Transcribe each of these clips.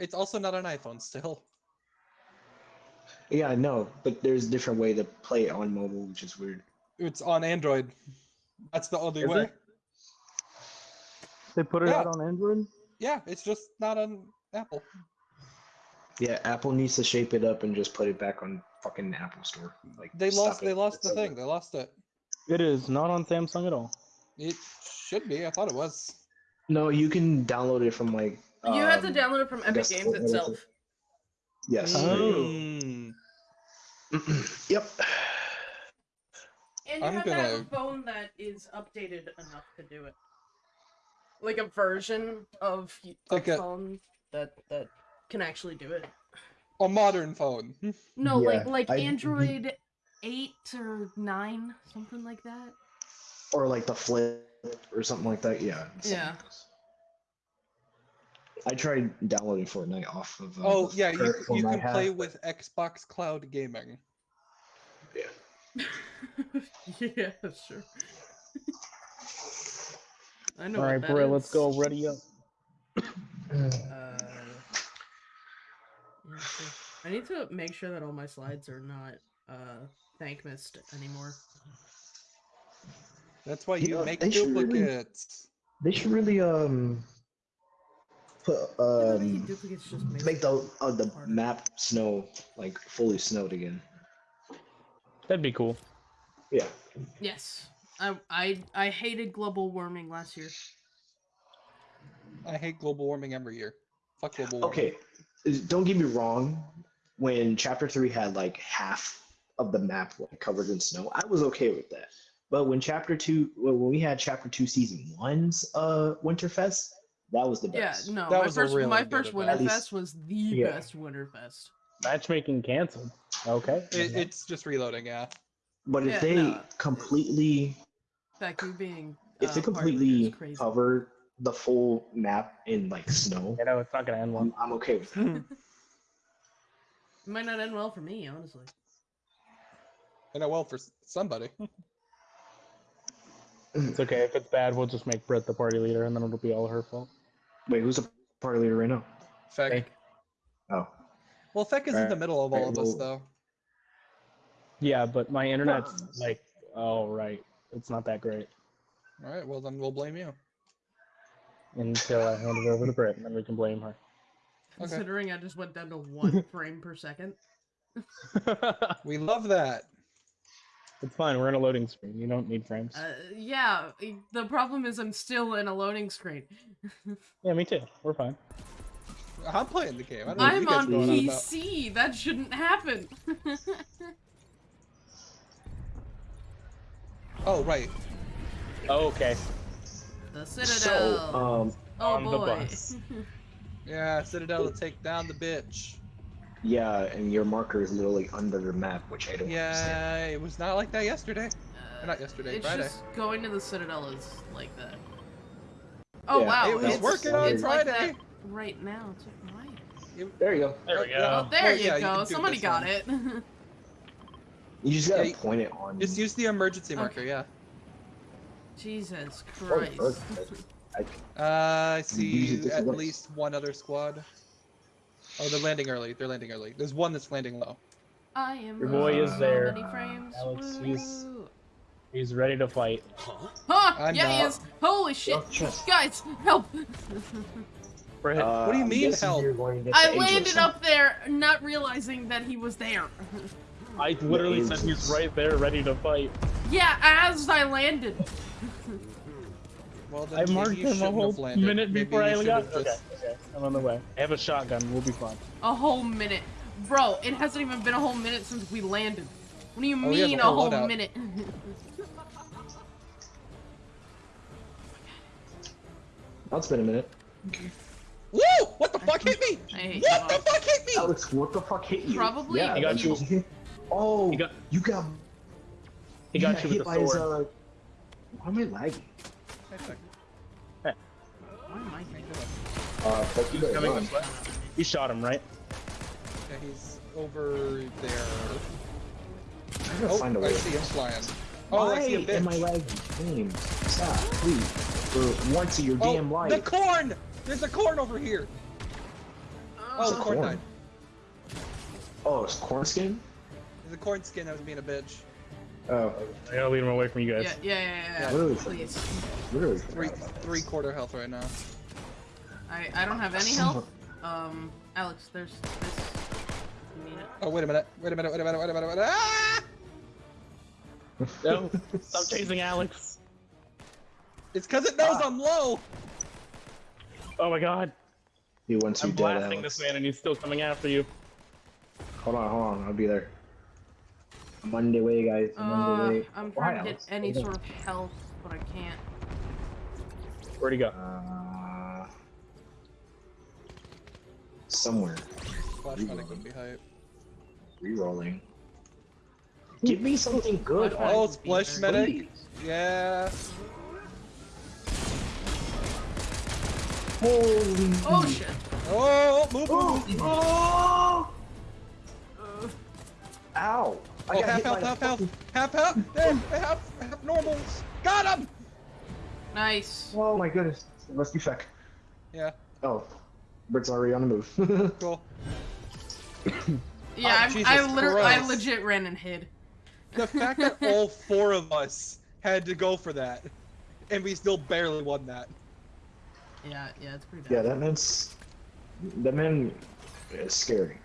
It's also not an iPhone still. Yeah, I know, but there's a different way to play it on mobile, which is weird. It's on Android. That's the only Is way. it? They put it Yeah. out on Android. Yeah, it's just not on Apple. Yeah, Apple needs to shape it up and just put it back on fucking Apple Store. Like They lost. it. They lost the It's over. thing. They lost it. It is not on Samsung at all. It should be. I thought it was. No, you can download it from like. You have to um, download it from Epic Games what- what is itself. it? Yes. Mm. yep. And you I'm have to have a gonna- phone that is updated enough to do it. Like a version of y- a Like a- phone that that can actually do it. A modern phone. No, like Yeah, like I- Android eight or nine, something like that. Or like the flip or something like that. Yeah. Yeah. like this. I tried downloading Fortnite off of. Uh, Oh yeah, you, you can play but- with Xbox Cloud Gaming. yeah, yeah, sure. I know. All what right, bro, let's go. Ready up. Uh. I need to make sure that all my slides are not uh thank missed anymore. That's why You you know, make they should really- duplicates. They should really um put um duplicates just make the uh, the harder. map snow like fully snowed again. That'd be cool. Yeah. Yes. I I I hated global warming last year. I hate global warming every year. Fuck global warming. Okay. Don't get me wrong. When chapter three had like half of the map like covered in snow, I was okay with that. But when chapter two, when we had chapter two season one's uh Winterfest, that was the best. Yeah, no, That my was first really my first event. At Winterfest was the yeah. best Winterfest. Matchmaking canceled. Okay. It, it's just reloading, yeah. But if Yeah, they no. completely, That you being if uh, they part of it is completely crazy. cover the full map in like snow, you know, it's not gonna end well. I'm, I'm okay with that. It might not end well for me, honestly. I know well for somebody. It's okay. If it's bad, we'll just make Brett the party leader, and then it'll be all her fault. Wait, who's the party leader right now? Feck. Hey. Oh, Well, Feck is in the middle of all Right, of us, though. Yeah, but my internet's like, oh right, it's not that great All right, well then we'll blame you. until I hand it over to Brett, and then we can blame her. Okay. Considering I just went down to one frame per second. We love that. It's fine. We're in a loading screen. You don't need frames. Uh, yeah, the problem is I'm still in a loading screen. yeah, me too. We're fine. I'm playing the game. I don't know what I'm you guys on are going on about. PC. That shouldn't happen. Oh right. Oh, okay. the so Citadel. um, oh on the boy. bus. Yeah, Citadel to take down the bitch. Yeah, and your marker is literally under the map, which I don't understand. Yeah, it was not like that yesterday. Uh, not yesterday, It's Friday. just going to the Citadel is like that. Oh Yeah, wow, it was it's, working on it's like Friday. that right now. It's like. There you go. There we go. Oh, there well, you yeah, go. can do Somebody got one. it. You just gotta Yeah, you- point it on. Just use the emergency Okay. marker, yeah. Jesus Christ. first- I- Uh, I see at ways. least one other squad. Oh, they're landing early. They're landing early. There's one that's landing low. I am Your boy losing is there. many frames. Alex, he's- He's ready to fight. Huh? I'm yeah, he is. Holy shit. Guys, help. Uh, What do you mean, help? you're going to get I landed up there not realizing that he was there. I literally said he's right there, ready to fight. yeah, as I landed. Well, I marked him a whole minute before I should got. have Okay, okay, I'm on the way. I have a shotgun. We'll be fine. A whole minute. Bro, it hasn't even been a whole minute since we landed. What do you Oh, mean a a whole whole loadout. minute? It's been a minute. Woo! What the fuck hit me? What the fuck hit me? Alex, what the fuck hit you? Probably Yeah, He got you. Oh, He got- you got. He got got you hit with by the his. sword. Uh, why am I lagging? Why am I here? Uh, fuck you better Coming run. this way. You shot him, right? Yeah, he's over there. I'm gonna Oh, find a way. I see him flying. Oh, Why I see a bitch. am I lagging? Game, stop, please. For once in your oh, damn the life. corn! There's a corn over here. Oh, a the corn corn. died. Oh, it's corn skin. The corn skin that was being a bitch. Oh, I gotta leave him away from you guys. Yeah, yeah, yeah, yeah. Literally. Please. literally. Three three quarter health right now. I I don't have any health. Um, Alex, there's this. You need it. Oh wait a minute. Wait a minute. Wait a minute. Wait a minute. Wait a minute. Ah! No, stop chasing Alex. It's because it knows Ah. I'm low. Oh my god. He wants you I'm dead, blasting Alex. this man and he's still coming after you. Hold on, hold on. I'll be there. I'm on the way, guys. I'm on the Uh, way. I'm Why, trying to get any Hold sort of health, but I can't. Where'd he go? Uh, somewhere. Flash medic would be hype. Rerolling. Give me something good. Oh, would be splash medic. Please. Yeah. Holy. Oh shit. Oh, move, move. Oh! Uh, Ow! I Oh, got half health, by a half health, half health. Hey, half, half normals. Got him. nice. Oh my goodness. Rescue feck. Yeah, Oh. Bird's already on the move. cool. Yeah, Oh, I, Jesus I literally, I legit ran and hid. The fact that all four of us had to go for that, and we still barely won that. Yeah, yeah, it's pretty bad. yeah, that man's. That man is scary.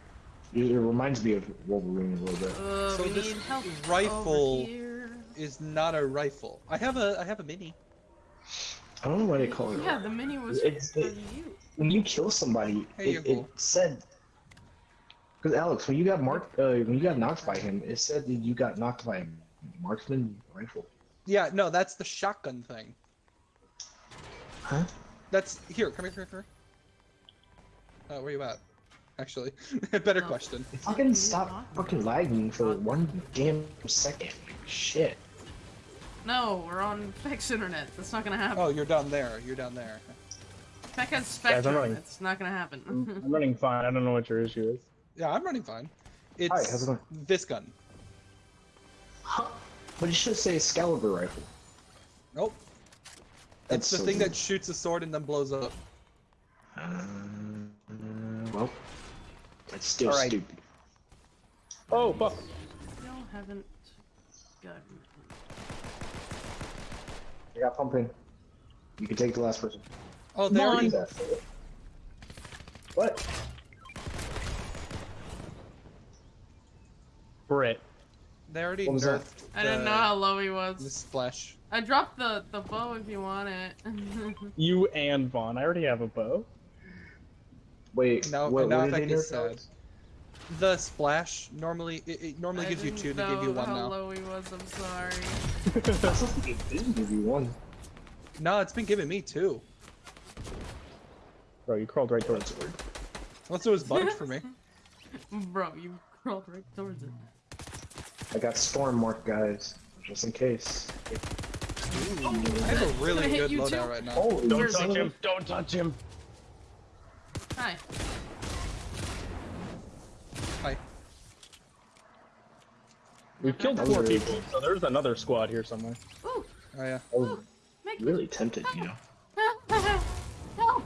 It it reminds me of Wolverine a little bit. Uh, So we this need help over rifle- here. Is not a rifle. I have a, I have a mini. I don't know why they call it. Yeah, the mini was It's- for it- you. when you kill somebody, Hey, it, you're it said. Because Alex, when you got marked, uh, when you got knocked by him, it said that you got knocked by a marksman rifle. Yeah, no, that's the shotgun thing. Huh? That's here. Come here, come here, come here. Uh, where you at? Actually, a better Oh. question. Fucking you stop fucking lagging for one damn second. Shit. No, we're on Peck's internet. That's not gonna happen. Oh, you're down there. You're down there. Peck has I'm Spectrum. running. It's not gonna happen. I'm, I'm running fine. I don't know what your issue is. Yeah, I'm running fine. It's Hi, how's it going? this gun. Huh? But it should say Excalibur rifle. Nope. That's It's the so thing weird. that shoots a sword and then blows up. Um, well, it's still Alright. stupid. Oh, fuck. Still haven't gotten. I got pumping. You can take the last person. Oh, they Come already. on. What? Brit. They already What was that? I didn't know how low he was. The splash. I dropped the the bow if you want it. You and Vaughn. I already have a bow. Wait, Now, what, now what if I did they get sad. The splash normally it, it normally I gives you two. They give you know one how now. low he was. I'm sorry. I thought it didn't give you one. No, it's been giving me two. Bro, you crawled right towards it. Unless it was bugged for me. Bro, you crawled right towards it. I got storm mark, guys, just in case. I have a really hit good you loadout right now. Oh, Don't touch him. Don't touch him. Hi. Hi. We've killed four really people, so there's another squad here somewhere. Ooh, Oh yeah. I was make really tempted, you know. Help!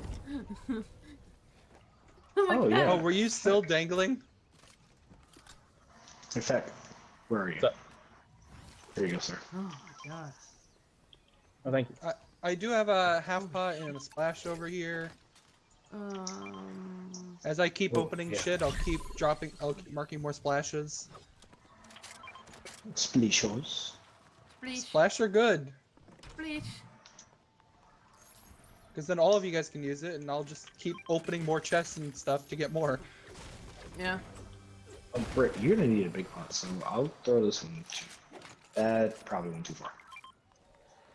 oh my Oh, god. yeah. Oh, were you still dangling? In fact, where are you? So- There you go, sir. Oh my god. Oh, thank you. I, I do have a half pot and a splash over here. Um. As I keep Oh, opening yeah. shit, I'll keep dropping. I'll keep marking more splashes. Splishos. Bleach. Splash are good, Bleach. because then all of you guys can use it, and I'll just keep opening more chests and stuff to get more. Yeah. Oh, Britt, you're gonna need a big pot, so I'll throw this one. Too. That probably went too far.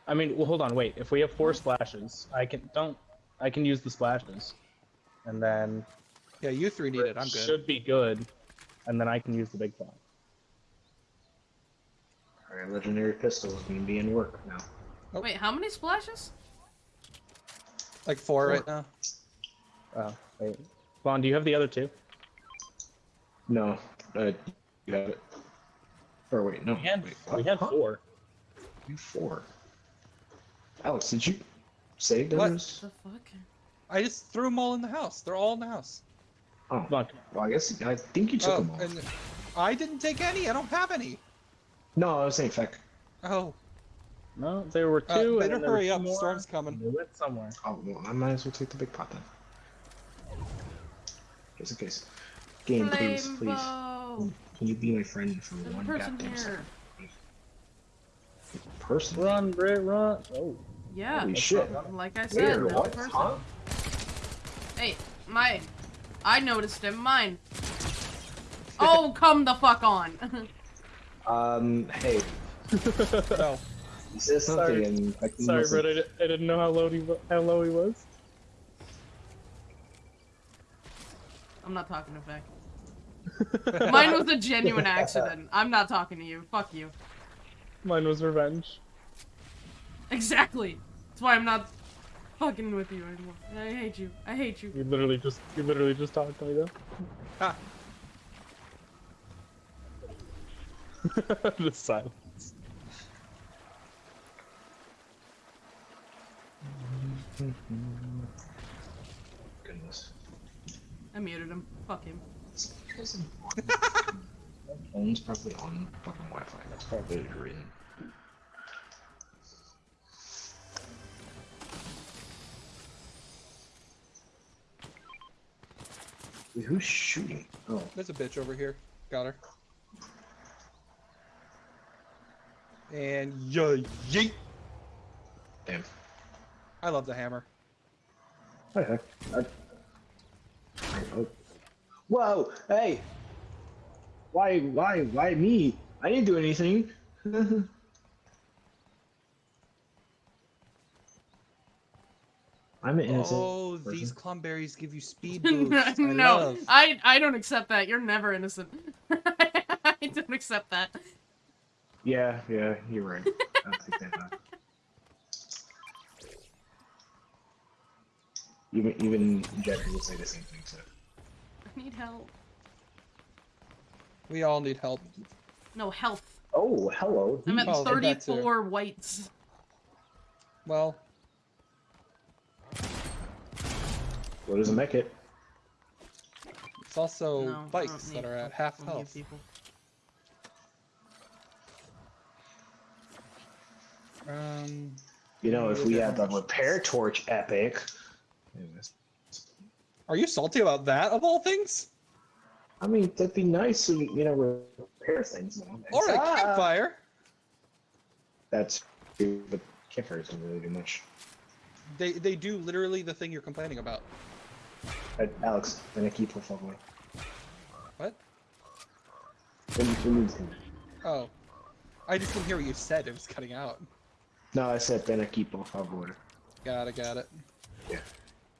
I mean, well, hold on, wait. If we have four splashes, I can don't. I can use the splashes, and then Yeah, you three need it. I'm good. should be good, and then I can use the big pot. Alright, legendary pistol is gonna be in work now. Oh. Wait, how many splashes? Like four Four. right now. Oh, wait. Vaughn, do you have the other two? No, uh, you have it. Or wait, no. We had wait, we had Huh? four. You four. Alex, did you save those? What? those? The fuck? I just threw them all in the house. They're all in the house. Oh, Come on. well, I guess I think you took Oh, them all. and I didn't take any. I don't have any. No, I was saying feck. Oh, No, there were uh, two. and better then hurry up. more, Storm's coming. They went somewhere. Oh, well, I might as well take the big pot then. Just in case. Game, please, please. Flamebow. Can you be my friend for There's one person goddamn here. second? Person? Run, Brit, run. Oh, Yeah. Holy shit. Like I said, there's a What? person. Huh? Hey, mine. I noticed him. Mine. Oh, come the fuck on. Um, hey, No. he says something Sorry. and I can sorry, listen. Brit. I, di- I didn't know how low he how low he was. I'm not talking to Vic. Mine was a genuine accident. I'm not talking to you. Fuck you. Mine was revenge. Exactly. That's why I'm not fucking with you anymore. I hate you. I hate you. You literally just you literally just talked to me though. Ah. the silence. Goodness. I muted him. Fuck him. My phone's probably on fucking Wi-Fi. That's probably the Wait, who's shooting? Oh, There's a bitch over here. Got her. And yeah, yeet. damn. I love the hammer. What the heck? I... Oh. Whoa! Hey! Why? Why? Why me? I didn't do anything. I'm an innocent. Oh, person. these clumberries give you speed boosts. I no, love. I I don't accept that. You're never innocent. I don't accept that. Yeah, yeah, you're right. I'll take that back. Even even Jeffrey would say the same thing. So I need help. We all need help. No health. oh, hello. I'm at Oh, 34 whites. Well, What doesn't make it? it's also No, bikes that are at half health. people. Um, You know, if we they're had the repair torch epic. are you salty about that of all things? I mean, that'd be nice to you know repair things. nowadays. Or a Ah! campfire? That's true, but campfires don't really do much. They they do literally the thing you're complaining about. Uh, Alex, then I keep por favor. What? When, when you- Oh, I just didn't hear what you said. It was cutting out. No, I said then I keep por favor. Got it. Got it. Yeah.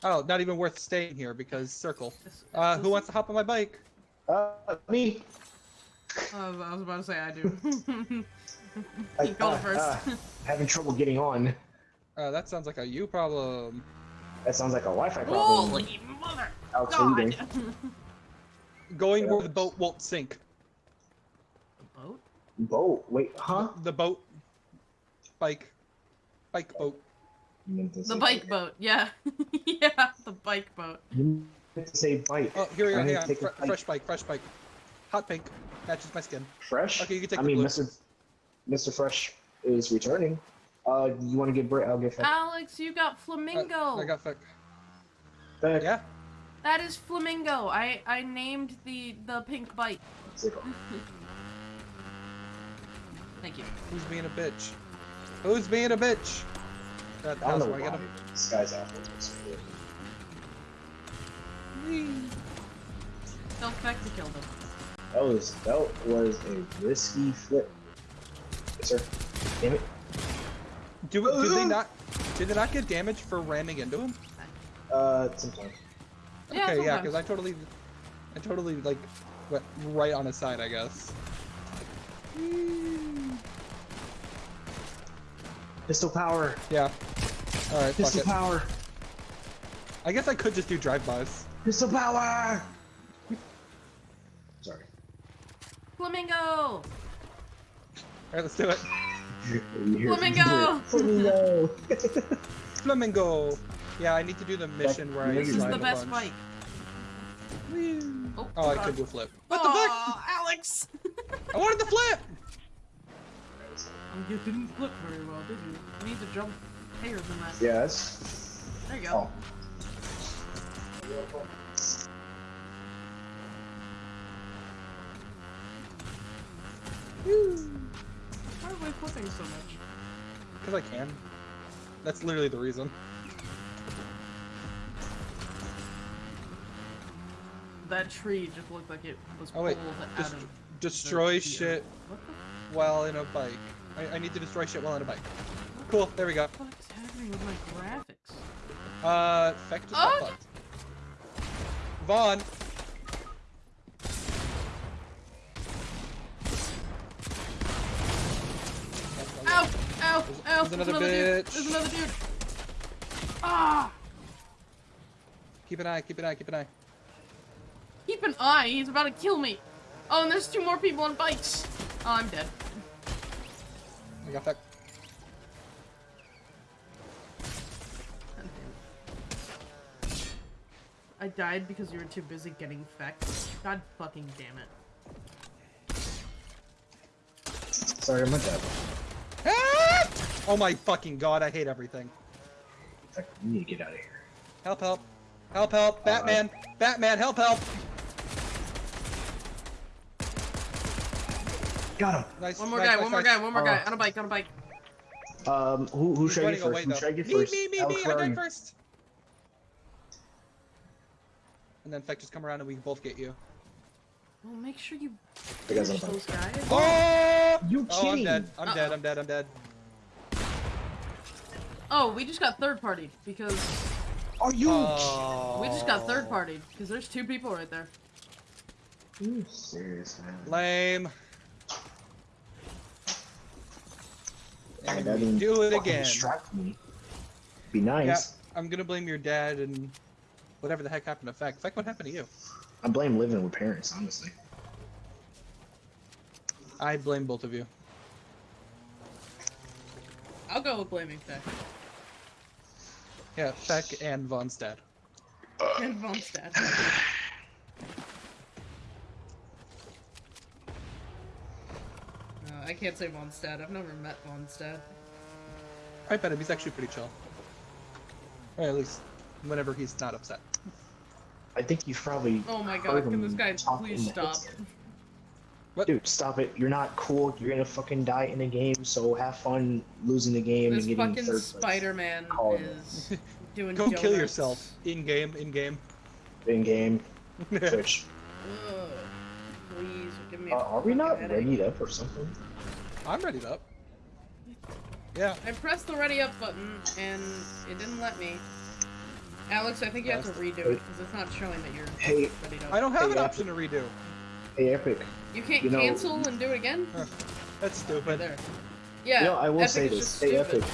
Oh, not even worth staying here because circle. This- Uh, this who is- wants to hop on my bike? Uh, me. I was, I was about to say I do. I, you go uh, first. uh, having trouble getting on. Uh, that sounds like a you problem. That sounds like a Wi-Fi problem. Holy mother! Alex, what God! doing? Going Yeah. where the boat won't sink. Boat? Boat. Wait, huh? The boat. Bike. Bike boat. You meant to The say bike boat, yeah. yeah, the bike boat. You meant to say bike. Oh, here we I go. need Hang to on. take a Fre- bike. fresh bike. Fresh bike. Hot pink. Matches my skin. Fresh. Okay, you can take I the mean, blue. Mr. Mr. Fresh is returning. Uh, you want to get Brit? I'll get Feck. Alex, you got Uh, flamingo. I got fuck. Feck. Yeah. That is flamingo. I I named the the pink bike. Thank you. Who's being a bitch? Who's being a bitch? That I don't know where I why get him. this guy's awful. It's weird. Tell Feck to kill them. That was that was a risky flip. Yes, sir. Damn it. Do, do they not? Did they not get damage for ramming into him? Uh, sometime. Yeah, okay, yeah, sometimes. because I totally, I totally like went right on his side, I guess. Pistol power. Yeah. All right, fuck Pistol it. power. I guess I could just do drive-bys. Pistol power. Sorry. Flamingo. All right, let's do it. You hear- Flamingo! Flamingo. Flamingo. Yeah, I need to do the mission where I This This is the best bunch. bike. Oh, Oh, I could do a flip. What the fuck? Aw, Alex! I wanted the flip! Oh, you didn't flip very well, did you? You need to jump higher than that. Yes. There you go. Oh. Why are we flipping so much? Because I can. That's literally the reason. That tree just looked like it was Oh wait, pulled out dest- of. destroy shit while in a bike. I, I need to destroy shit while in a bike. Cool, there we go. fuck is happening with my graphics? Uh, Feck just Oh, fucked. Vaughn! Ow! Ow! There's- Ow! there's another dude! bitch. There's another dude! Ah! Keep an eye, keep an eye, keep an eye. Keep an eye, he's about to kill me! Oh, and there's two more people on bikes! Oh, I'm dead. I got Feck. God damn it. I died because you were too busy getting fecked. God fucking damn it. Sorry, I'm dead. Ah! Oh my fucking god, I hate everything. Like, you need to get out of here. Help, help. Help, help. Batman. Batman, help, help. Got him. Nice. One more nice, guy, nice, one more nice. guy, one more guy. Uh, On a bike, on a bike. Um, who, who He's should I get running away, first? Who should I get me, first? me, me, Alex, me. I where are died you? first. And then Feck just come around and we can both get you. Well, make sure you The guy's on finish those guys. Oh! You Oh, I'm dead. I'm dead. Uh-oh. I'm dead. I'm dead. Oh, we just got third partied because Are you? Oh. we just got third partied because there's two people right there. Are you serious, man? Lame. And that we didn't do it again. Distract me. Be Yeah, nice. I'm gonna blame your dad and whatever the heck happened to Feck. Feck, what happened to you? I blame living with parents, honestly. I blame both of you. I'll go with blaming Feck Yeah, Feck and Vaughn's dad. and Vaughn's dad. I can't say Vaughn's dad. I've never met Vaughn's dad. I bet him. He's actually pretty chill. Or at least whenever he's not upset. I think you've probably. Oh my heard god, can this guy talk please stop? What? Dude, stop it. You're not cool. You're gonna fucking die in a game, so have fun losing the game This and getting fucking third place. Spider-Man is it. is doing Go kill yourself. In game, in game. In game, Twitch. Ugh. Please, give me a Uh, are we not ready up or something? I'm ready up. Yeah. I pressed the ready up button and it didn't let me. Alex, I think you have to redo it because it's not showing that you're Hey, ready up. I don't have Hey, an Epic. option to redo. hey, Epic. You can't you know- cancel and do it again? That's stupid. there. Yeah. you know, I will Epic say this. just Hey, stupid. Epic.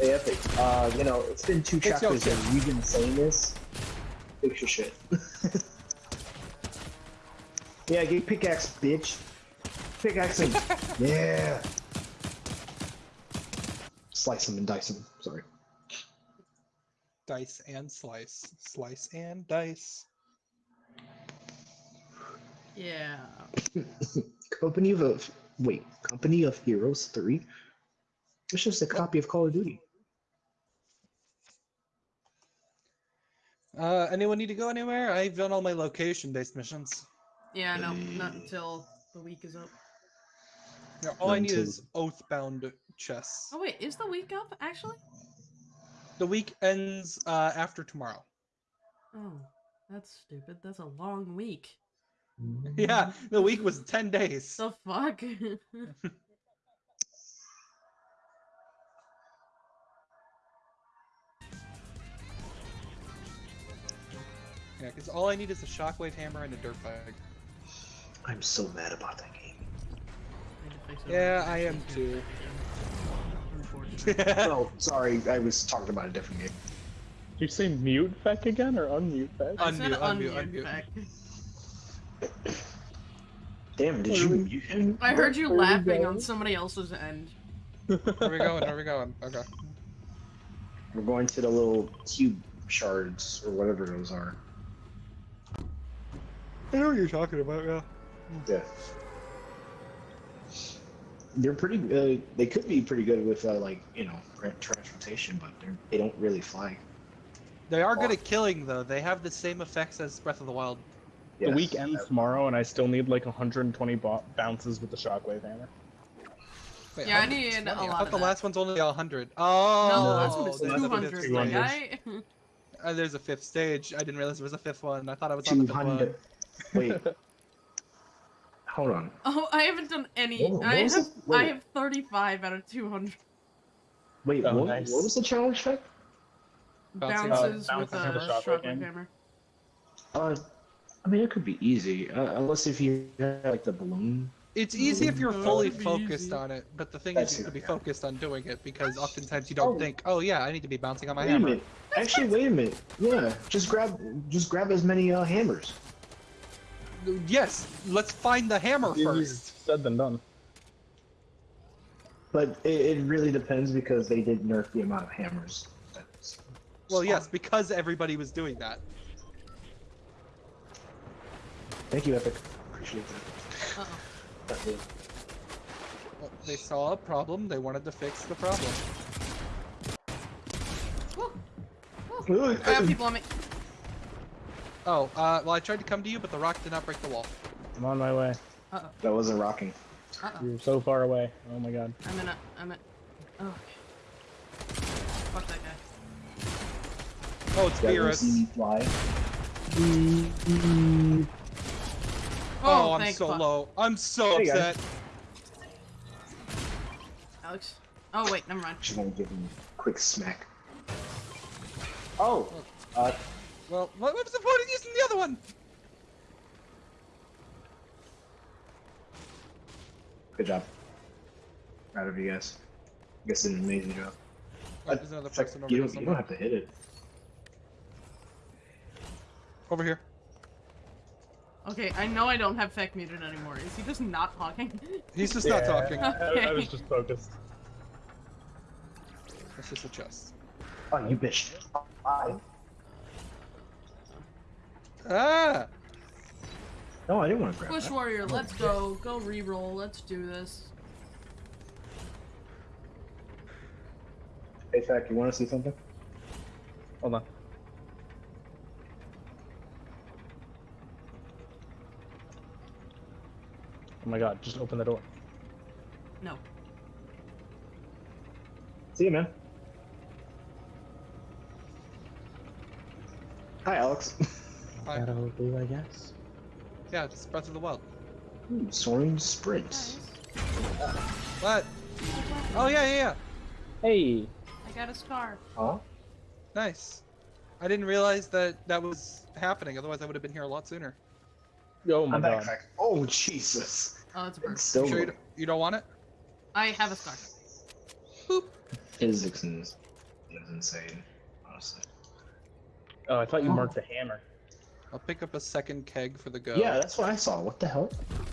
Hey, Epic. Uh, you know, it's been two It's chapters shit. and you've been saying this. Fix your shit. yeah, get pickaxe, bitch. Pickaxe him. yeah. Slice him and dice him. Sorry. Dice and slice. Slice and dice. Yeah. Company of wait, Company of Heroes three. It's just a copy of Call of Duty. Uh, anyone need to go anywhere? I've done all my location-based missions. Yeah, no, not until the week is up. Yeah, all I need to- is Oathbound chests. Oh wait, is the week up actually? The week ends uh, after tomorrow. Oh, that's stupid. That's a long week. Yeah, the week was 10 days. The fuck? Yeah, because all I need is a shockwave hammer and a dirt bag. I'm so mad about that game. Yeah, I am too. Oh, sorry, I was talking about a different game. Did you say mute feck again or unmute feck? Unmute, unmute, unmute, unmute. Beck. Damn, did you mute him? I heard you Where laughing on somebody else's end. Where are we going? Where are we going? Okay. We're going to the little cube shards or whatever those are. I know what you're talking about, yeah. Yeah. They're pretty. Uh, they could be pretty good with uh, like you know transportation, but they're, they don't really fly. They are good at killing, though. They have the same effects as Breath of the Wild. The week ends tomorrow, and I still need like 120 bo- bounces with the shockwave hammer. Wait, Yeah, I need Twenty? a I lot thant of the that. last one's only 100. Oh, no, no, that's oh, almost that's a hundred. fifty My one. guy. Uh, there's a fifth stage. I didn't realize there was a fifth one. I thought I was on the Two fifth one. hundred. Wait. Hold on. Oh, I haven't done any. What- what I have. Wait. I have thirty-five out of two hundred Wait. Oh, what, nice. what was the challenge check? Bouncing. bounces Uh, with a with a shockwave shockwave hammer. hammer. Uh, I mean, it could be easy, uh, unless if you have like the balloon. It's easy if you're fully focused easy. on it, but the thing That's is you have to be focused on doing it because oftentimes you don't Oh. think, oh yeah, I need to be bouncing on my wait hammer. Actually, wait a minute. Yeah, just grab, just grab as many uh, hammers. Yes, let's find the hammer Easier first. said than done. But it, it really depends because they did nerf the amount of hammers. That's Well, spawned. yes, because everybody was doing that. Thank you, Epic. Appreciate that. Uh-oh. Well, they saw a problem. They wanted to fix the problem. Woo. Woo. I have people on me. Oh, uh, well, I tried to come to you, but the rock did not break the wall. I'm on my way. Uh oh. That wasn't rocking. Uh oh. You're so far away. Oh my god. I'm in a. I'm in. Oh. Okay. Fuck that guy. Oh, it's Yeah, you Beerus. see me fly. Oh, I'm so fuck. low. I'm so Hey, guys. upset. Alex. Oh wait, never mind. Just gonna give him a quick smack. Oh, uh, Well, what, what was the point of using the other one? good job. Proud of you guys. You guys did an amazing job. Oh, there's another It's like, person over you, here don't, you don't have to hit it. Over here. Okay, I know I don't have Feck muted anymore. Is he just not talking? He's just not talking. I, I was just focused. It's just a chest. Oh, you bitch. Bye. Ah! No, I didn't want to grab Bush that. Warrior, let's go. Go re-roll. Let's do this. Hey, Fact, you want to see something? Hold on. Oh my god, just open the door. No. See you, man. Hi, Alex. Hi. That'll do, I guess. Yeah, it's Breath of the Wild. Ooh, soaring sprints. Guys, What? Oh, yeah, yeah, yeah. Hey! I got a scar. Huh? Nice. I didn't realize that that was happening. Otherwise, I would have been here a lot sooner. Oh my I'm god. back, Oh, Jesus. Oh, it's a It's bird. still You sure you don't, you don't want it? I have a scar. physics is, is insane, honestly. Oh, I thought you marked the hammer. I'll pick up a second keg for the go. Yeah, that's what I saw. What the hell?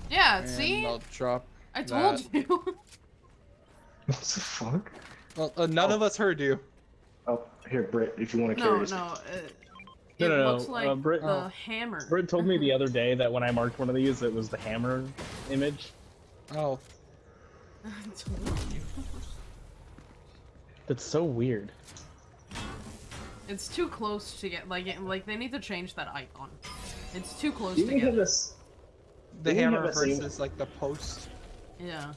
Yeah, and see? I'll drop. I told that. you. What the fuck? Well, uh, none of us heard you. Oh, here, Britt, if you want to no, carry no. this. Uh, No, it no, no, looks like uh, Brit- the Oh. hammer. Britt told me the other day that when I marked one of these, it was the hammer image. Oh, I told you. That's so weird. It's too close to get like it, like they need to change that icon. It's too close Didn't to we have get. this? the Didn't hammer have that same- versus like the post. Yeah.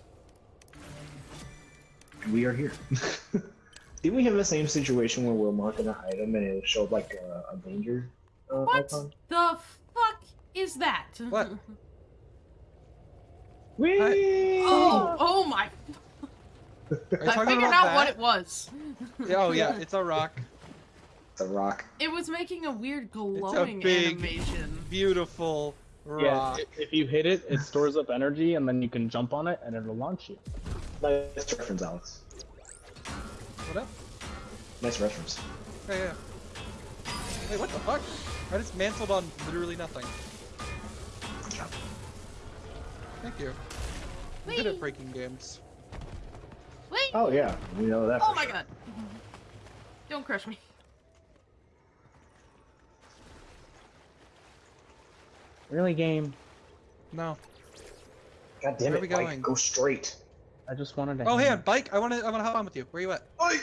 We are here. Didn't we have the same situation where we're marking an item and it showed like a, a danger uh, What icon? the fuck is that? What? Whee! Oh, oh my! I figured out that? what it was. Oh yeah, it's a rock. It's a rock. It was making a weird glowing big- animation. Beautiful Yeah, rock. i- if you hit it, it stores up energy, and then you can jump on it, and it'll launch you. Nice reference, Alex. What up? Nice reference. Yeah, yeah. Wait, what the fuck? I just mantled on literally nothing. Good job. Thank you. I'm good at breaking games. Wait! Oh yeah, we know that. Oh for my sure. god! Don't crush me. Really, game? No. God damn Where it, we Mike, going? go straight. I just wanted to. Oh, hey, on bike. I want to. I want to hop on with you. Where you at? Oi!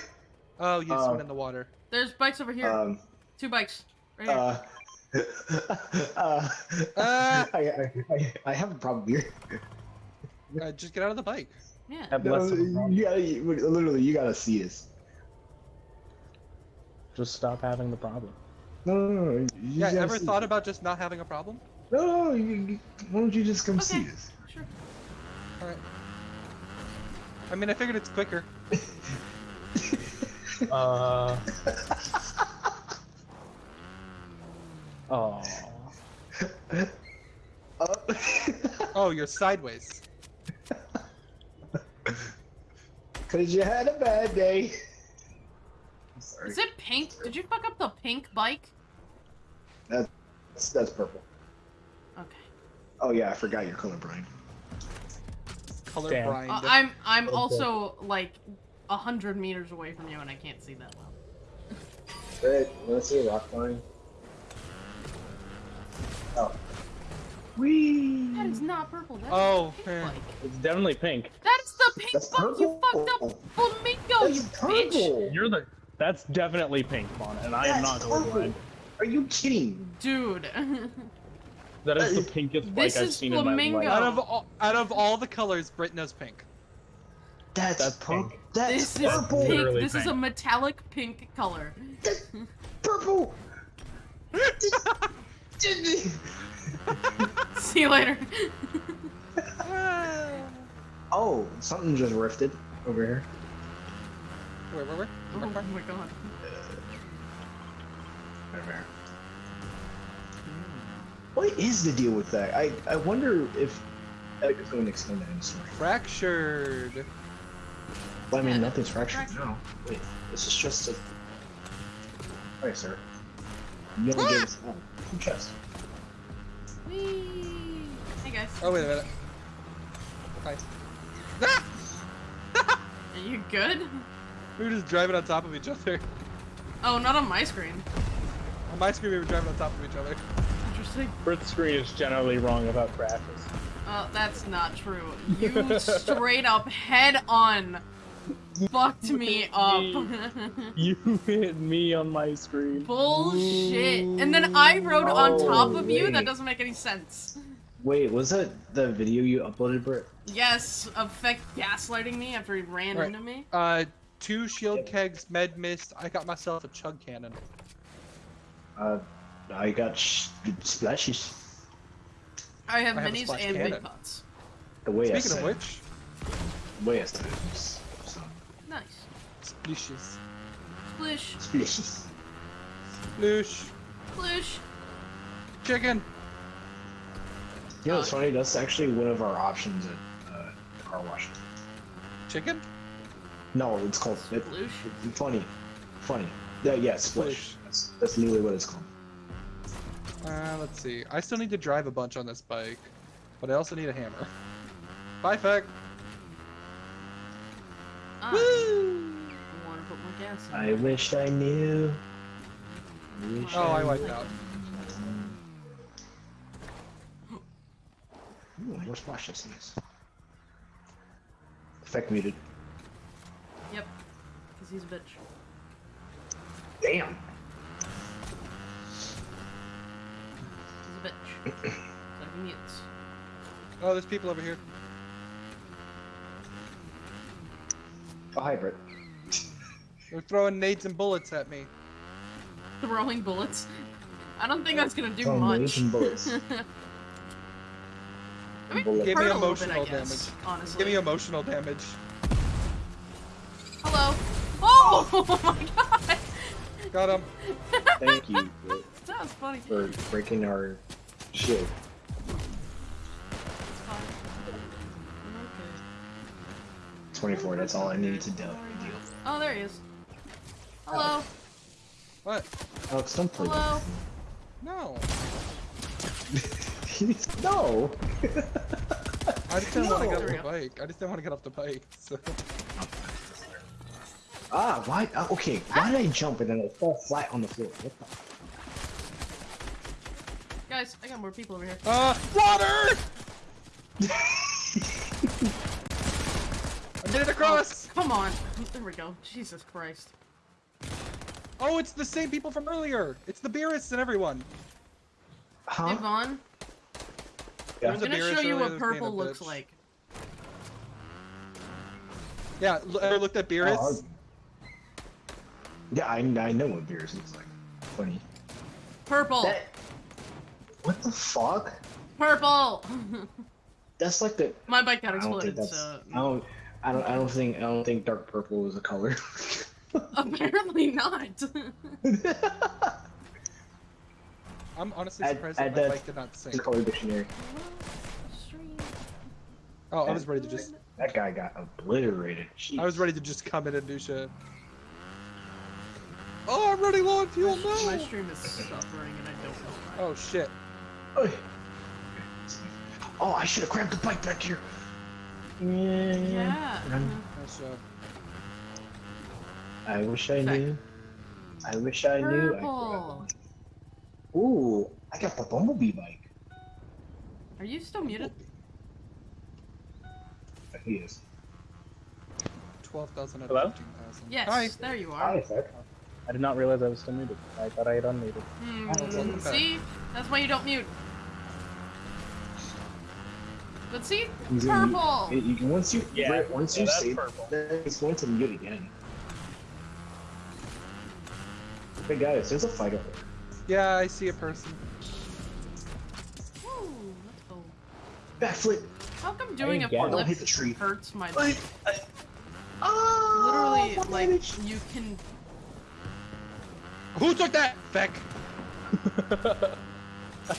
Oh, you just Uh, went in the water. There's bikes over here. Um, Two bikes. Right here. uh, uh, Uh. I, I, I, I have a problem here. Uh, just get out of the bike. yeah. Have No, a problem. you gotta, you- literally, you gotta see this. Just stop having the problem. No, no, no. no, you Yeah. Ever thought this. about just not having a problem? No, no, no. You, you, why don't you just come see us? Sure. All right. I mean, I figured it's quicker. Uh. Oh. Uh, Oh, you're sideways. Cause you had a bad day. Is it pink? Did you fuck up the pink bike? That's, that's purple. Okay. Oh yeah, I forgot you're colorblind. Color Damn. blind. Uh, I'm I'm Okay. also like a hundred meters away from you and I can't see that well. Good. Let's see a rock climb. Oh. Whee! That is not purple. That is Oh, pink man. It's definitely pink. That's the pink That's bike. You fucked up flamingo. That's you bitch. purple. You're the. That's definitely pink, Fauna, and I am not That's colorblind. Are you kidding? Dude. That is uh, the That is- pinkest This I've is seen in flamingo. my out life. of all, out of all the colors, Brit knows pink. That's, That's purple. pink. That's this is purple. pink. Literally This is a metallic pink color. Purple. See you later. oh, something just rifted over here. Where, where, where? oh Where, where? my god. Over here. What is the deal with that? I, I wonder if Eric is going to explain that in the story. Fractured. Well, I mean, nothing's fractured fractured. now. Wait, this is just a. Hey, sir. You only gave us oh, two chests. Whee! Hey guys. Oh wait a minute. Hi. Ah! Are you good? We were just driving on top of each other. Oh, not on my screen. On my screen, we were driving on top of each other. Interesting. Brit's screen is generally wrong about crashes. Uh, that's not true. You straight up head on fucked me up. You hit me on my screen. Bullshit. And then I rode on top Oh, of you? That doesn't make any sense. Wait, was that the video you uploaded, Britt? Yes, effect gaslighting me after he ran Right. into me. Uh, two shield kegs, med mist. I got myself a chug cannon. Uh, I got sh- splashes. I have I have minis splash and big pots. The way I Speaking said. of which, The way I said it. So. Nice. splishes. Splish, Splashes. Sploosh. splish. Chicken. You know what's funny? That's actually one of our options at uh, the car wash. Chicken? No, it's called. It, Sploosh. it's funny. Funny. Yeah, yeah, splish. Splish. That's, that's literally what it's called. Uh, let's see. I still need to drive a bunch on this bike, but I also need a hammer. Bye, Feck. I Woo! want to put more gas in. I wished I knew. I wish Oh, I knew. wiped out. Ooh, more splashes in this. Effect muted. Yep. Because he's a bitch. Damn. He's a bitch. so he mutes. Oh, there's people over here. Oh, a hybrid. They're throwing nades and bullets at me. Throwing bullets. I don't think that's gonna do Throwing much. nades and bullets. I mean, Bullet. Give me hurt a little bit, I emotional guess, damage. Honestly. Give me emotional damage. Hello. Oh, oh my god. Got him. Thank you Britt, That was funny. for breaking our shield. It's fine. Okay. 24, that's all I needed to do. Oh, there he is. Hello. What? Alex, don't play Hello. No. that. no! I just didn't want to get off the bike. I just didn't want to get off the bike. So. ah, why? Uh, okay, why did I jump and then I fall flat on the floor? What the? Guys, I got more people over here. Uh, water! I made it across! Come on. There we go. Jesus Christ. Oh, it's the same people from earlier! It's the Beerus and everyone! Huh? Hey, Vaughn. Yeah. I'm gonna show you what that's being a purple looks bitch. like. Yeah, l- ever looked at Beerus? Oh, yeah, I, I know what Beerus looks like. Funny. Purple. That. What the fuck? Purple. That's like the. My bike got I don't think exploded, that's. so I don't. I don't. I don't think. I don't think dark purple is a color. apparently not. I'm honestly Add- surprised add that my that bike did not sink. the color dictionary. Oh, I was ready to just That guy got obliterated. Jeez. I was ready to just come in and do shit. Oh, I'm running low on fuel, My stream is suffering, and I don't know why. Oh shit. Oy. Oh, I should have grabbed the bike back here. Yeah. Yeah. Nice job. I wish I knew. I wish I knew. I Ooh, I got the bumblebee bike. Are you still muted? He is. 12,000 out Hello? of 15,000. Yes. Hi. There you Hi, are. Zach. I did not realize I was still muted. I thought I had unmuted. Hmm, oh, welcome back. see? That's why you don't mute. But see? He's Purple! it- you can- once you Yeah, right, once yeah, you that's say purple. that, he's going to mute again. Hey guys, there's a fight over there. Yeah, I see a person. Woo, let's go. Backflip. How come doing a you. Don't hit the tree. hurts my Like, oh, ah, Literally, like, damage. you can... Who took that? Feck.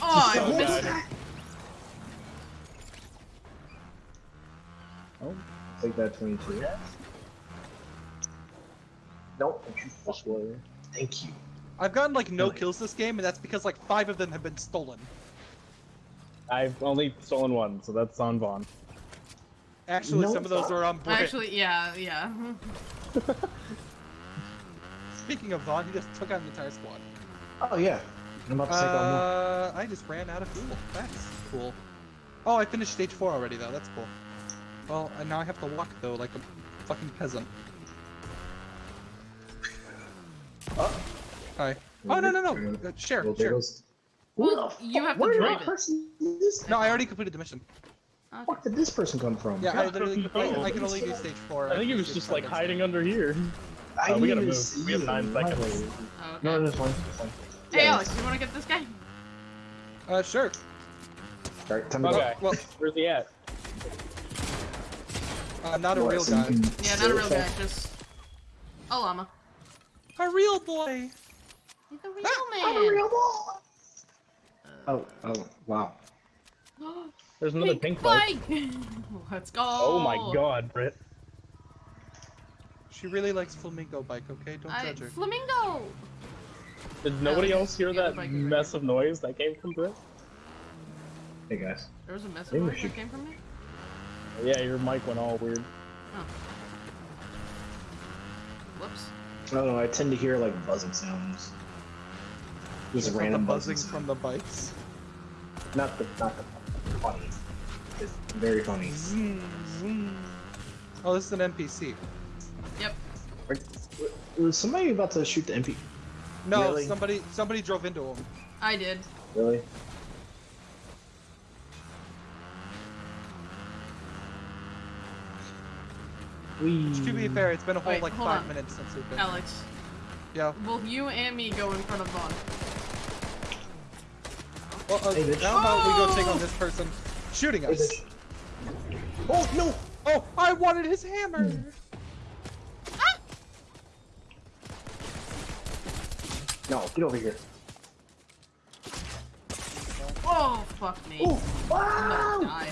Oh, I missed bad. Oh, Take that 22. Nope. don't you fuck warrior. Thank you. I've gotten like no Really? kills this game, and that's because like five of them have been stolen. I've only stolen one, so that's on Vaughn. Actually, No, some of those are on Brit. Actually, yeah, yeah. Speaking of Vaughn, he just took out an entire squad. Oh yeah. I'm about to take on more. Uh, I just ran out of fuel. That's cool. Oh, I finished stage four already, though. That's cool. Well, and now I have to walk though, like a fucking peasant. Oh. Hi. Oh no no no! Uh, share Well, share. goes. Well, you fuck- have to where did drive that it. person this? No, I already completed the mission. Okay. Where did this person come from? Yeah, I literally I, no. I can only do stage four. I think he was just like hiding under here. I Uh, we gotta move. We have nine seconds. Oh, okay. No, that's fine. that's fine. Hey, Yeah, Alex, you want to get this guy? Uh, sure. Alright, time to go. Okay. Well, Where's he at? Uh, not a real guy. Yeah, not a real guy, stuff? just a llama. A real boy. He's a real man! I'm a real boy. Oh, oh, wow. There's another pink bike. bike. Let's go. Oh my god, Britt. She really likes flamingo bike. Okay, don't I, judge her. flamingo. Did nobody Oh, else hear that bike is right mess of noise that came from Britt? Hey guys. There was a mess of Maybe we noise should- that came from me. Yeah, your mic went all weird. Oh. Whoops. I don't know, I tend to hear like buzzing sounds. Just From random buzzing buzzing from the bikes. Not the, not the funny. It's very funny. Zoom, zoom. Oh, this is an NPC. Yep. Was somebody about to shoot the MP? No, Really? somebody somebody drove into him. I did. Really? We. To be fair, it's been a whole Wait, like five on. minutes since we've been. Alex, Yeah. both you and me go in front of Vaughn. Well, uh, Hey, bitch. how about we go take Oh! on this person shooting us? bitch. Oh no! Oh, I wanted his hammer. No, get over here. Oh, fuck me. Ooh, I'm wow! about to die.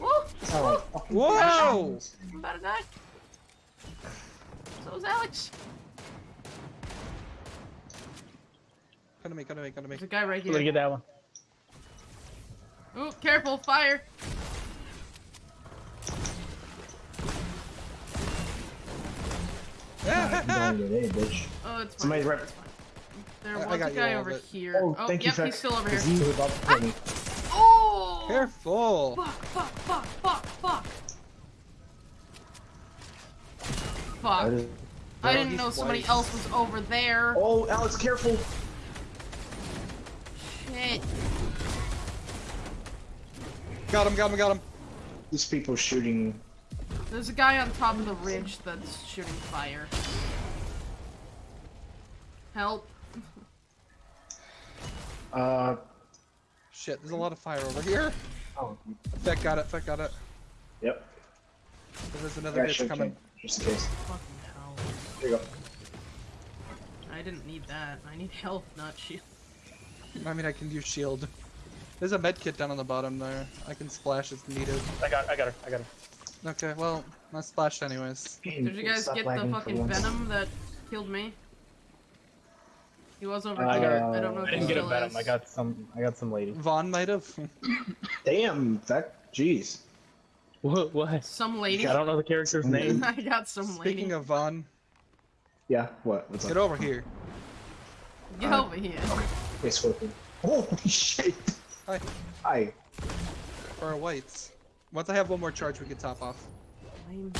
Woo! Oh, fucking Whoa! Passions. I'm about to die. So is Alex. Come to me, come to me, come to me. There's a guy right Let me here. get that one. Ooh, careful, fire. Nah, you don't get any, bitch. Oh, it's fine. Somebody's right- It's fine. There I- I was got a guy over here. Oh, Oh, thank you, yep, Feck. he's still over here. He was about to kill me. Oh! Careful. Fuck, fuck, fuck, fuck, fuck. Fuck. That is- I didn't he's know somebody white. else was over there. Oh, Alex, careful! Shit. Got him, got him, got him. These people shooting. There's a guy on top of the ridge that's shooting fire. Help. Uh. Shit, there's a lot of fire over here. Oh. Feck got it, Feck got it. Yep. There's another I bitch should coming. Just in case. Fucking hell. There you go. I didn't need that. I need health, not shield. I mean, I can use shield. There's a med kit down on the bottom there. I can splash if needed. I got, I got her. I got her. Okay, well, I splashed anyways. Did you guys Stop get the fucking venom that killed me? He was over Uh, here. I don't know I didn't he get a venom. is. I got some. I got some lady. Vaughn might have. Damn, that. Jeez. What? What? Some lady. I don't know the character's name. I got some lady. Speaking of Vaughn, Yeah, what? What's get up? over here. Get uh, over here. Okay. Hey, Scorpion. Holy shit! Hi. Hi. For our whites. Once I have one more charge, we can top off. I'm-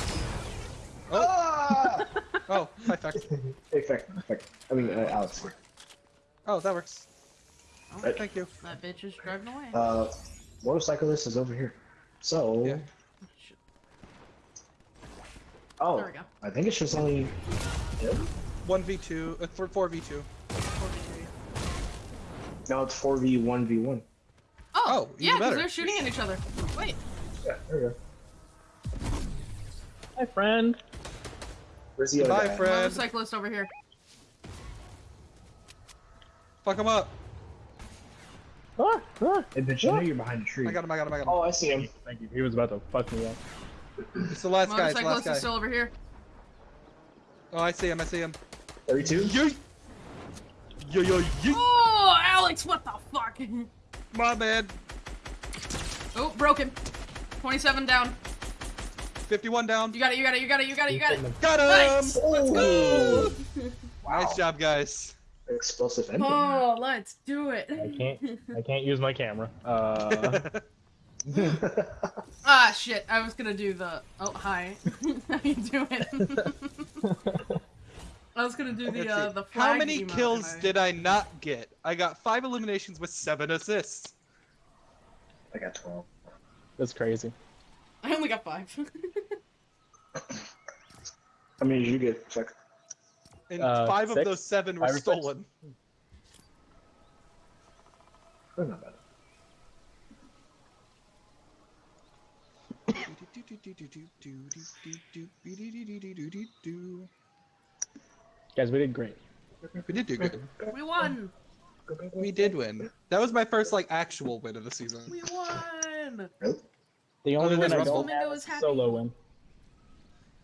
Oh, Ah! oh, hi, Feck. hey, Feck. Feck. I mean, uh, Alex. Oh, that works. Oh, Right. Thank you. that bitch is driving away. Uh, motorcyclist is over here. So. Yeah. Shit. Oh. There we go. I think it's just only. him? 1v2, uh, for 4v2. No, it's 4v1v1. Oh, Oh, yeah, because they're shooting at each other. Wait. Yeah, there you go. Hi, friend. Where's the other Bye, guy? Fred. Motorcyclist over here. Fuck him up. Ah, ah. Hey, bitch, I know you're behind a tree. I got him, I got him, I got him. Oh, I see him. Thank you. He was about to fuck me up. It's the last guy, it's the last Motorcyclist guy. is still over here. Oh, I see him, I see him. 32? Yeet! Yo, yo, yeet! Oh, Alex, what the fuck? My man. Oh, broken. 27 down. 51 down. You got it, you got it, you got it, you got it, you got it. Got him! Nice! Let's go! Wow. Nice job, guys. Explosive ending. Oh, let's do it. I can't. I can't use my camera. Uh, Ah, shit. I was gonna do the. Oh, hi. How you doing? I was gonna do the uh, the flag How many kills I- did I not get? I got five eliminations with seven assists. I got 12. that's crazy. I only got five. I mean, you get? Fuck. And Uh, five of those seven were Five or six? stolen. They're not bad. Guys, we did great. We did do good. we won. We did win. That was my first like actual win of the season. We won. The Other only than win I Rumble. don't Flamingo have is is happy. solo win.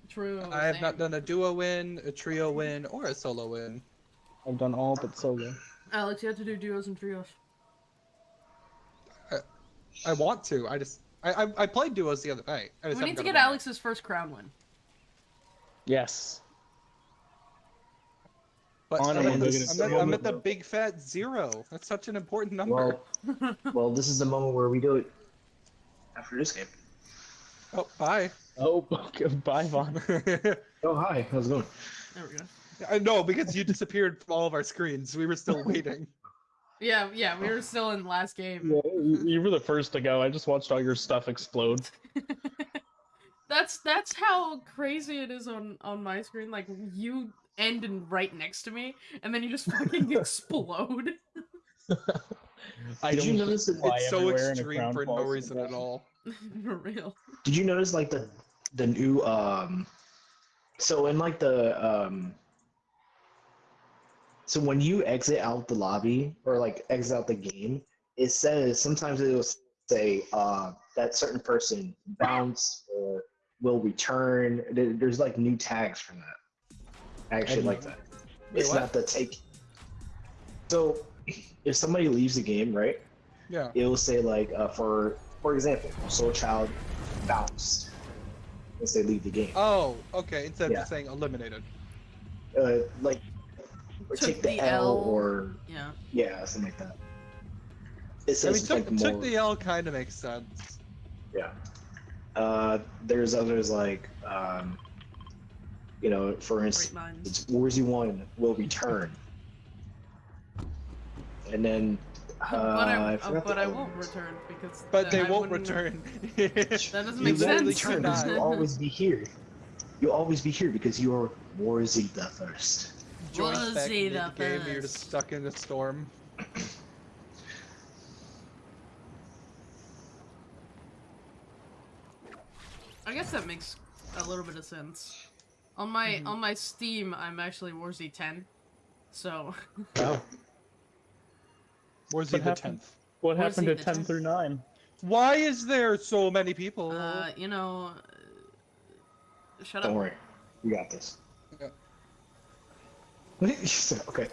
True. I have same. not done a duo win, a trio win, or a solo win. I've done all but solo. Alex, you have to do duos and trios. I, I want to. I just I I, I played duos the other night. I just We haven't need to get around. Alex's first crown win. Yes. But on I'm, it, at the, I'm, at, I'm at the big fat zero. That's such an important number. Well, well, this is the moment where we do it after this game. oh, bye. Oh, okay. bye, Vaughn. Oh, hi. How's it going? There we go. I know because you disappeared from all of our screens. We were still waiting. Yeah, yeah, we were still in last game. Yeah, you you were the first to go. I just watched all your stuff explode. That's that's how crazy it is on on my screen. Like you end and right next to me, and then you just fucking explode. I Did you notice that It's so everywhere and a extreme for no reason at all. For real. Did you notice like the the new um so in like the um so when you exit out the lobby or like exit out the game, it says sometimes it will say uh that certain person bounced or will return. There's like new tags for that. I actually like that. Wait, it's what? not the take. So if somebody leaves the game, right? Yeah. it will say like uh, for for example, Soul Child bounced once they leave the game. Oh, okay. Instead of Yeah. just saying eliminated. Uh, like or Took take the, the L, L. or Yeah. yeah, something like that. It I says mean, took, like more. took the L kind of makes sense. Yeah. Uh, there's others like, um, you know, for instance, minds. it's Warzy One will return, and then. Uh, but I, uh, but the I won't return because. But they I won't return. That doesn't You make won't sense. return because you'll always be here. You'll always be here because you are Warzy the First. Joins back Warzy into the the game, you're just stuck in a storm. I guess that makes a little bit of sense. On my Mm-hmm. on my Steam, I'm actually Warzy 10. So Oh. Where's What the tenth? What Where's happened he, to the 10 tenth? through 9? Why is there so many people? uh, you know, uh, shut Don't up. worry, we got this. Yeah. okay.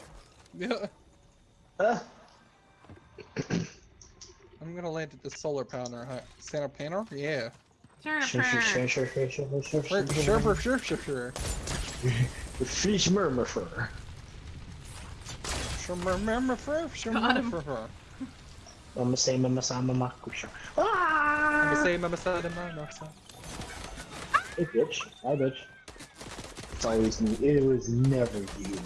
Yeah. Uh, I'm gonna land at the solar panel. Huh? Solar panel? Yeah. Turn sure, sure, sure, sure, sure, sure, sure, Sure, sure, sure, sure, sure, sure. The fish murmur fur. Sure, remember for, sure, Got him. remember for. Mama say mama sa mama kusha. I'm Ah! gonna say, Mama said, Mama said. Hey bitch, hi bitch. It's always me. It was never you.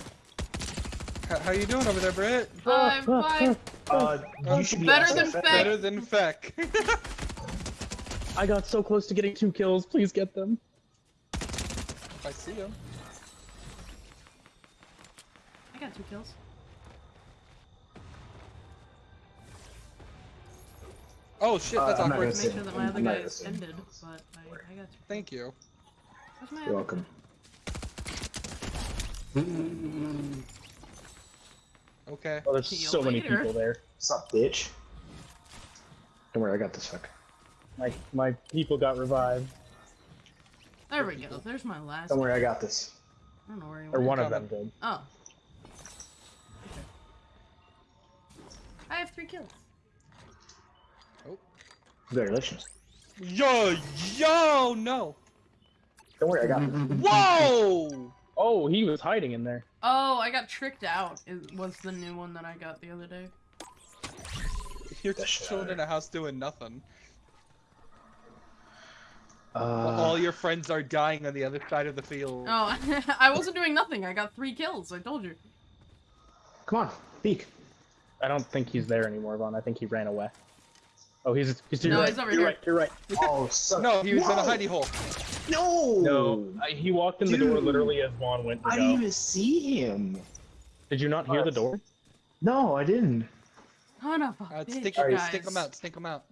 How, how you doing over there, Britt? Five, five. Uh, you should be Better than Feck. Feck. Better than Feck. I got so close to getting two kills. Please get them. I see him. I got two kills. Oh shit, that's Uh, I'm not awkward. gonna Make say- sure that my other guy is ended, but I, I got two. Thank you. Where's my You're other welcome. Mm-hmm. Okay. Oh, there's See so many later. people there. What's up, bitch? Don't worry, I got this fuck. My my people got revived. There we go. There's my last. Don't worry, I got this. I don't know where he Or one of them did. Oh. Okay. I have three kills. Oh. Congratulations. Yo, yo, no. Don't worry, I got this. Whoa! Oh, he was hiding in there. Oh, I got tricked out. It was the new one that I got the other day. You're just chilling in a house doing nothing. Uh, all your friends are dying on the other side of the field. Oh, I wasn't doing nothing. I got three kills. I told you. come on, peek. I don't think he's there anymore, Vaughn. I think he ran away. Oh, he's he's to your No, right. he's over you're here. right. You're right. Oh, son. No, he was in a No! hidey hole. No. No, I, he walked in the door literally as Vaughn went to I go. didn't even see him. Did you not hear the door? No, I didn't. Son of a Uh, bitch, stick, guys. stick him out, stick him out.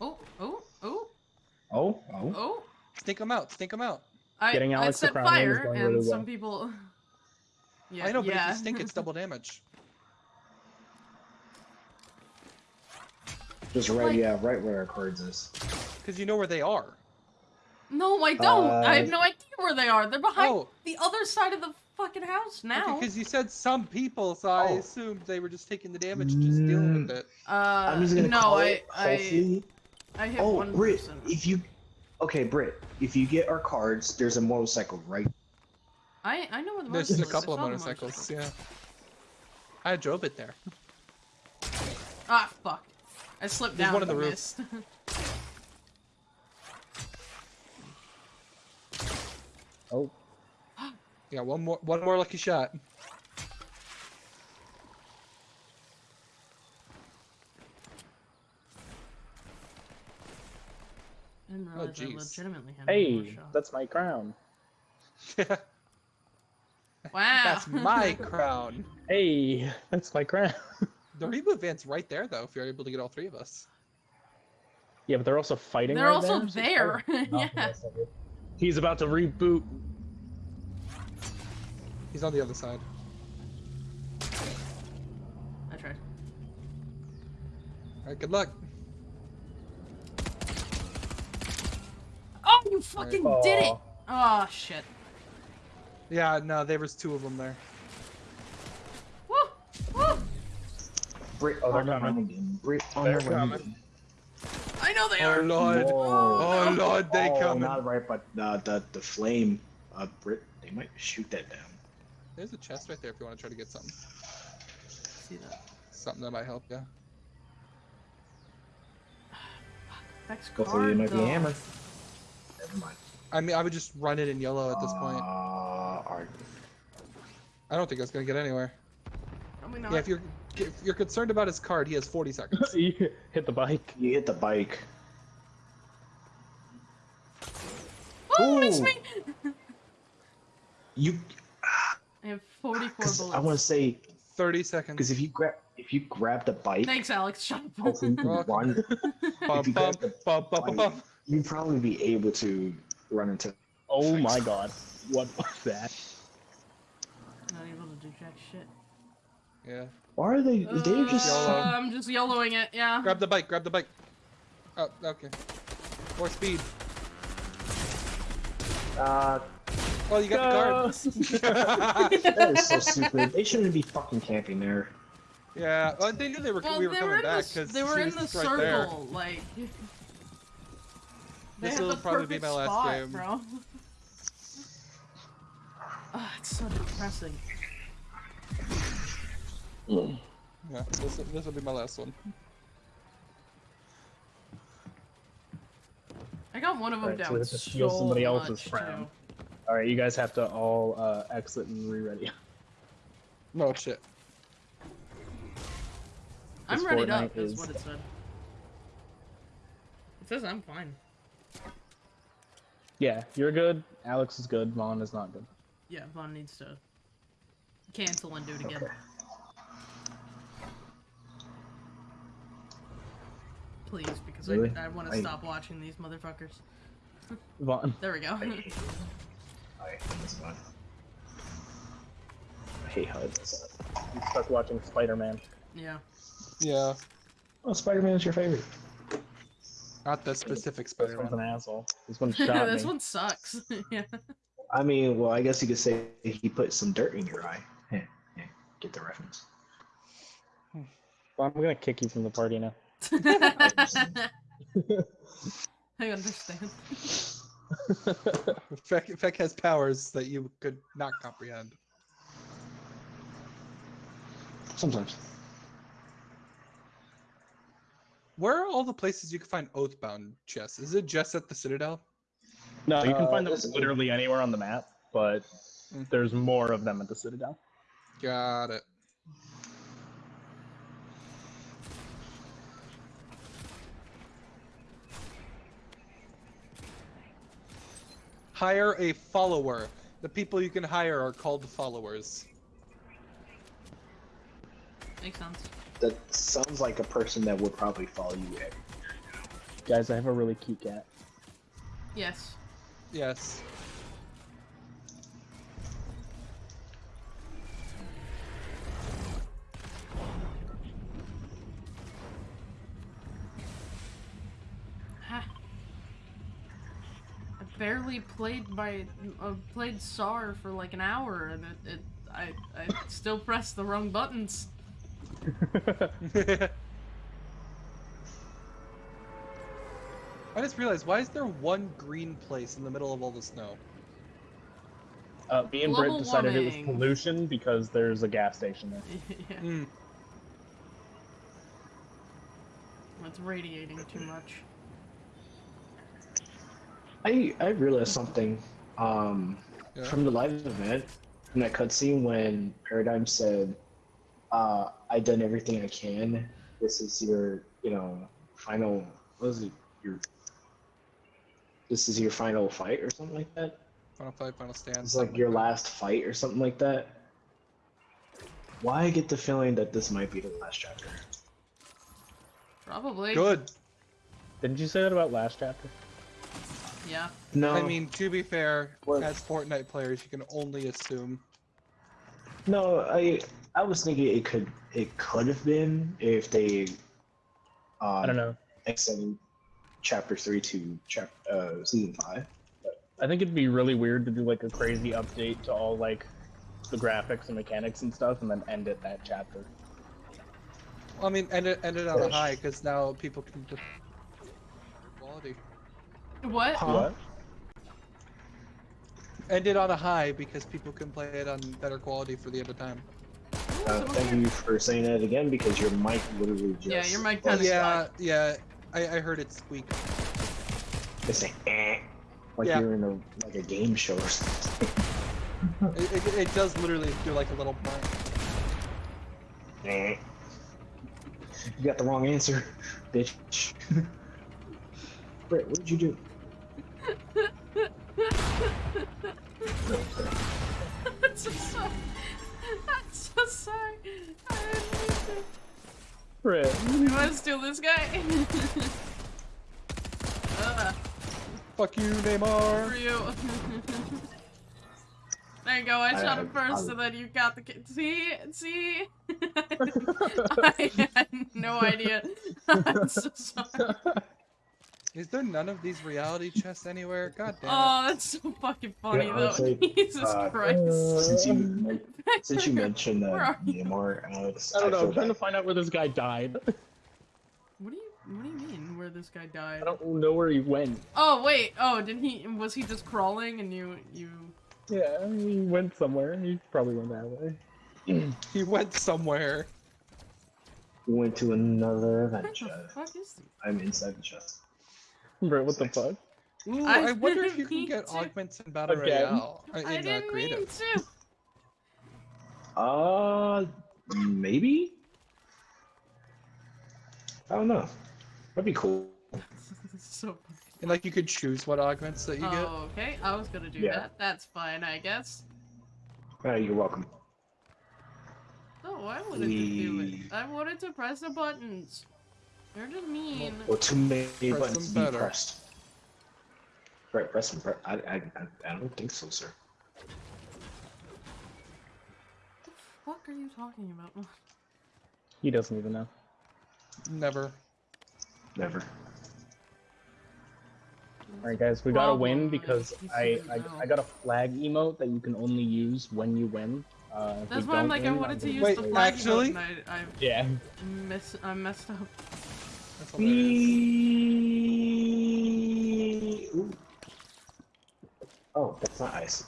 Oh, oh, oh, Oh, oh. oh. Stink him out, stink him out. I, Getting I Alex the set Crown Win is fire, and really some well. people. Yeah, I know, but yeah. if you stink, it's double damage. Just right, Like- yeah, right where our cards is. Because you know where they are. No, I don't. I have Uh, no idea where they are. They're behind Oh. the other side of the fucking house now. Because you said some people, so I Oh. assumed they were just taking the damage, just dealing with it. Uh, I'm just gonna no, call I, it. I, I hit Oh, one Brit, person. if you. Okay, Brit, if you get our cards, there's a motorcycle right. I, I know where the motorcycle is. There's motorcycle a couple of I saw the motorcycles, motorcycle. yeah. I drove it there. Ah, fuck. I slipped There's down. one on the and roof. Oh, Yeah, one more, one more lucky shot. I didn't Oh, realize I legitimately had one more hey, that's my crown. Wow. That's my crown. Hey, that's my crown. The reboot van's right there, though, if you're able to get all three of us. yeah, but they're also fighting. They're right also there, there. Oh, yeah. He's about to reboot. He's on the other side. I tried. Alright, good luck. Oh, you fucking did it! Oh, shit. Yeah, no, there was two of them there. Woo! Woo! Brit Oh, they're on coming. run again. Brit on They're coming. again. I know they Oh are. lord. Whoa. Oh lord, they oh, coming. not right, but uh, the the flame, uh, Brit. They might shoot that down. There's a chest right there if you want to try to get something. See that? Something that might help you. Vex Hopefully, card, it might be though. a hammer. Never mind. I mean, I would just run it in yellow at this Uh, point. alright. I don't think it's gonna get anywhere. Yeah, if you're if you're concerned about his card, he has 40 seconds. you hit the bike. You hit the bike. oh, miss Ooh. me! You. I have 44 Cause bullets. I want to say 30 seconds. because if you grab if you grab the bike, Thanks, Alex. Shut up. hopefully you can Welcome. run. Bum, if you bum, grab the bum. You'd probably be able to run into. Oh my god. What was that? Not able to do jack shit. Yeah. Why are they? They're just. Yellow. Uh, I'm just yellowing it, yeah. Grab the bike. Grab the bike. Oh, okay. More speed. Uh, Oh, you got the card. that is so stupid. They shouldn't be fucking camping there. yeah. Well, they knew they were Well, we were coming were in back the, because they were in the right circle, there. like. They This will probably be my last spot, game. bro. Ah, it's so depressing. Yeah. This this will be my last one. I got one of them Alright, so down we have to so somebody else's much, crown. too. Alright, you guys have to all uh, exit and re-ready. No shit. I'm This ready Fortnite up, is is- what it said. It says I'm fine. Yeah, you're good. Alex is good. Vaughn is not good. Yeah, Vaughn needs to cancel and do it again. Okay. Please, because Really? I, I want to stop watching these motherfuckers. Vaughn. There we go. I hate. Alright, that's fine. I hate HUD. You stuck watching Spider-Man. yeah. Yeah. Oh, Spider-Man's your favorite. Not the specific Spider-Man. This one's Spider-Man. an asshole. This one shot this me. one sucks. yeah. I mean, well, I guess you could say he put some dirt in your eye. Yeah, yeah, get the reference. Hmm. Well, I'm gonna kick you from the party now. I understand. Feck, Feck has powers that you could not comprehend. Sometimes. Where are all the places you can find Oathbound chests? Is it just at the Citadel? No, you can Uh, find them this- literally anywhere on the map, but Mm. there's more of them at the Citadel. Got it. Hire a follower. The people you can hire are called followers. Makes sense. That sounds like a person that would probably follow you. Every... Guys, I have a really cute cat. Yes. Yes. Ha. I barely played my uh, played SAR for like an hour, and it, it I I still pressed the wrong buttons. I just realized, why is there one green place in the middle of all the snow? Uh, me and Britt Global decided it was pollution because there's a gas station there. yeah, Hmm. it's radiating too much. I I realized something. Um, Yeah. from the live event, from that cutscene when Paradigm said, uh, "I done everything I can. This is your, you know, final. What was it? Your. This is your final fight or something like that. Final fight, final stand. It's like your that. last fight or something like that. Why I get the feeling that this might be the last chapter. Probably. Good. Didn't you say that about last chapter? Yeah. No, I mean, to be fair, What? as Fortnite players, you can only assume. no. I I was thinking it could it could have been if they. Um, I don't know. Extended chapter three to chap uh season five. I think it'd be really weird to do like a crazy update to all like the graphics and mechanics and stuff, and then end it that chapter. I mean, end it, end it on a high, because now people can just... Quality. What? Huh? What? ended on a high because people can play it on better quality for the end of time. Uh, thank you for saying that again because your mic literally just. Yeah, your mic Oh, kinda yeah, yeah. I, I heard it squeak. It's like, eh, like Yeah. you're in a like a game show or something. It, it, it does literally do like a little burn. Eh. You got the wrong answer, bitch. Brett, what did you do? I'm so sorry. I'm so sorry. I didn't mean Brit. to. You want to steal this guy? uh, Fuck you, Neymar. for you. there you go. I shot him first, I- and then you got the. ki- See, see. I had no idea. I'm so sorry. Is there none of these reality chests anywhere? God damn it. Oh, that's so fucking funny Yeah, though. honestly, Jesus uh, Christ. Since you since you mentioned Where uh, are? Neymar, Alex, I don't know. I am trying to find out where this guy died. What do you What do you mean? Where this guy died? I don't know where he went. Oh wait. Oh, did he? Was he just crawling and you you? Yeah, he went somewhere. He probably went that way. He went somewhere. We went to another event What the fuck is he? I'm inside the chest. Brit, what the fuck? Ooh, I I, wonder if you can get to. augments in Battle Again? Royale. uh, I in, uh, didn't mean creative. to. Uh, maybe. I don't know. That'd be cool. so funny. And like you could choose what augments that you get. Oh, okay. I was gonna do Yeah. that. That's fine, I guess. Uh, you're welcome. Oh, I wanted to do We- it. I wanted to press the buttons. You're just mean. Well, too many Press buttons to be better. pressed. Right, press them. Pre- I, I, I, I don't think so, sir. What the fuck are you talking about? He doesn't even know. Never. Never. Alright guys, we got to win because I, I. I got a flag emote that you can only use when you win. Uh, That's why I'm don't like, I wanted to gonna use Wait, the flag actually? emote and I, Yeah. Miss, I messed up. That's hilarious. We... Ooh. Oh, that's not ice.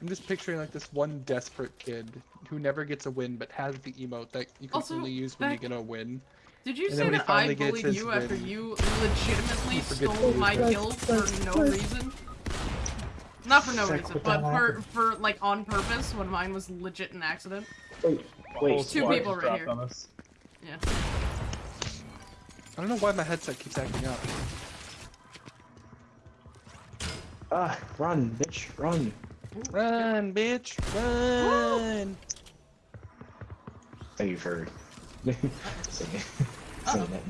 I'm just picturing like this one desperate kid who never gets a win but has the emote that you can Also, only use when you get a win. Did you And say then when he that I finally bullied you after win, you legitimately stole my use it. kills for no reason? Not for no Check reason, but for for like on purpose when mine was legit an accident. Wait, Whole wait. Two people right here. On us. Yeah. I don't know why my headset keeps acting up. Ah, run, bitch, run. Run, bitch, run! Thank you for saying, saying that.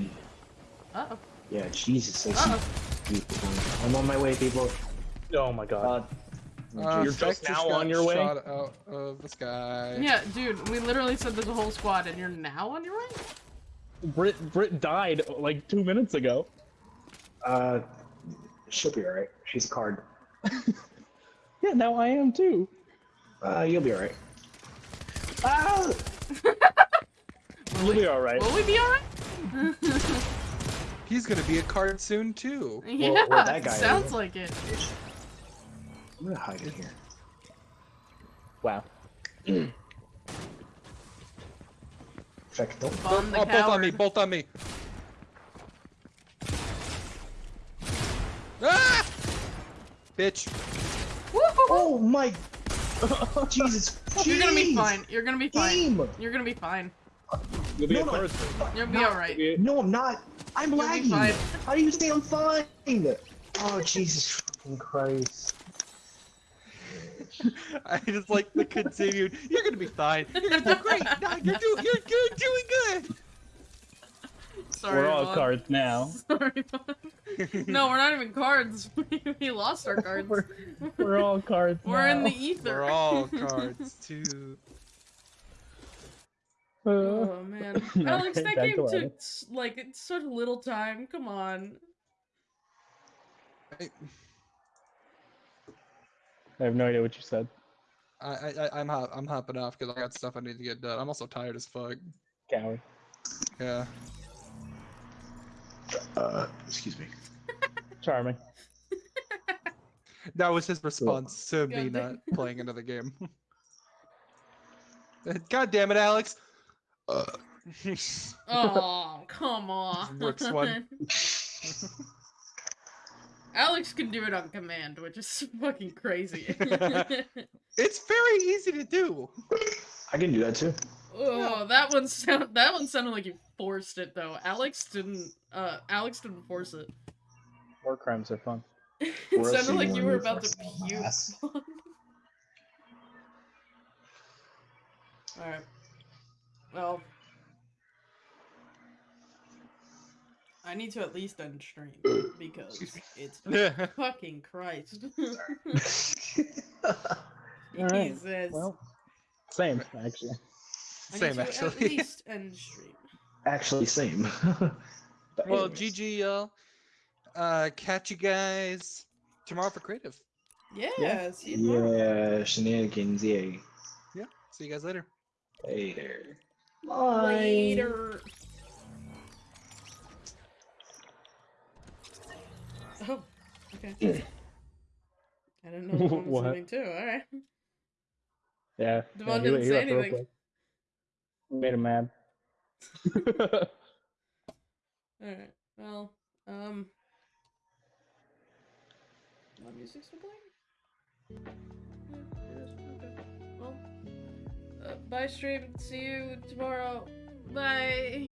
Uh oh. Yeah, Jesus. I Uh see. I'm on my way, people. Oh my god. Uh, Uh, You're just now on your way? Shot out of the sky. Yeah, dude, we literally said there's a whole squad, and you're now on your way. Brit Brit died like two minutes ago. uh, she'll be alright. She's a card. Yeah, now I am too. Uh, you'll be alright. Ah! You'll be alright. Will we be alright? He's gonna be a card soon too. yeah, well, that guy sounds is. like it. I'm gonna hide in here. Wow. In fact, don't. Bomb the oh, both on me, both on me. Ah! Bitch. Oh my! Jesus! You're gonna be fine. You're gonna be fine. Game! You're gonna be fine. You'll be No, a no. You'll be alright. No, I'm not. I'm You'll lagging. How do you say I'm fine? Oh Jesus fucking Christ! I just like the continued. You're gonna be fine. You're gonna do great. No, you're doing. You're good. Doing good. Sorry. We're all Vaughn. cards now. Sorry. Vaughn. no, we're not even cards. we lost our cards. We're, we're all cards We're in the ether. We're all cards too. Uh, Oh man, Alex, that game took Alex. like it's such little time. Come on. I, I have no idea what you said. I, I I'm hop, I'm hopping off because I got stuff I need to get done. I'm also tired as fuck. Coward. Yeah. Uh, excuse me. Charming. That was his response to me God not playing another game. God damn it, Alex. Uh, Oh, come on. Brooks won. Alex can do it on command, which is fucking crazy. it's very easy to do. I can do that too. oh, that one sound that one sounded like you forced it though. Alex didn't uh Alex didn't force it. War crimes are fun. it Or else sounded like you you were about to puke. Alright. Well. I need to at least end stream because it's fucking Christ. Alright, Jesus. Well, same actually. I need Same to At actually. least end stream. Actually, same. But well, anyways. GG, y'all. Uh, catch you guys tomorrow for creative. Yeah, see you tomorrow. Yeah, shenanigans. Yeah. Yeah. See you guys later. Later. Bye. Later. Oh, okay. I didn't know Devon was What? leaving too. All right. Yeah. Devon yeah, didn't say left real anything. Made him mad. All right. Well, um, what music still playing? Yeah, it is. Okay. Well, uh, bye stream. See you tomorrow. Bye.